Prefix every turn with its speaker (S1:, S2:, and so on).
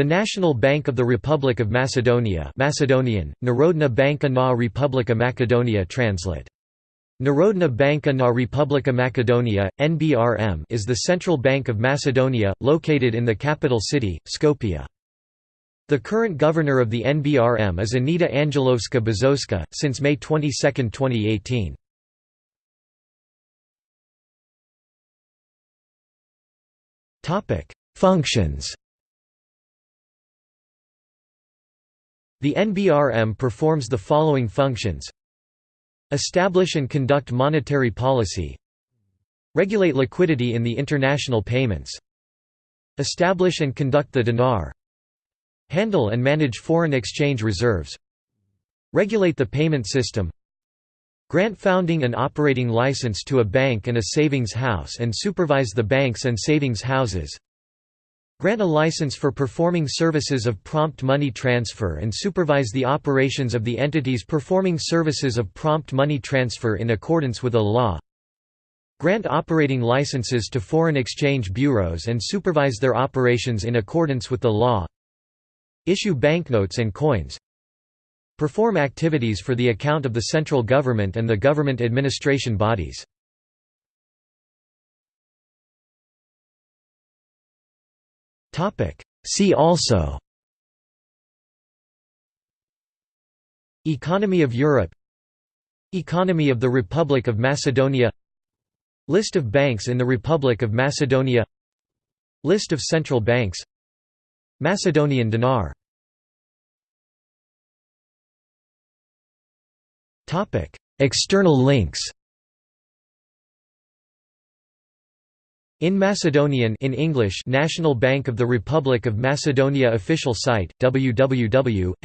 S1: The National Bank of the Republic of Macedonia Macedonian, Narodna Banka na Republika Makedonia translate. Narodna Banka na Republika Makedonia, NBRM is the central bank of Macedonia, located in the capital city, Skopje. The current governor of the NBRM is Anita Angelovska Bezhoska, since May 22, 2018. Functions The NBRM performs the following functions. Establish and conduct monetary policy. Regulate liquidity in the international payments. Establish and conduct the dinar Handle and manage foreign exchange reserves. Regulate the payment system. Grant founding and operating license to a bank and a savings house and supervise the banks and savings houses Grant a license for performing services of prompt money transfer and supervise the operations of the entities performing services of prompt money transfer in accordance with a law. Grant operating licenses to foreign exchange bureaus and supervise their operations in accordance with the law. Issue banknotes and coins. Perform activities for the account of the central government and the government administration bodies. See also. Economy of Europe. Economy of the Republic of Macedonia. List of banks in the Republic of Macedonia. List of central banks. Macedonian dinar. External links In Macedonian in English National Bank of the Republic of Macedonia official site www.nbrm.mk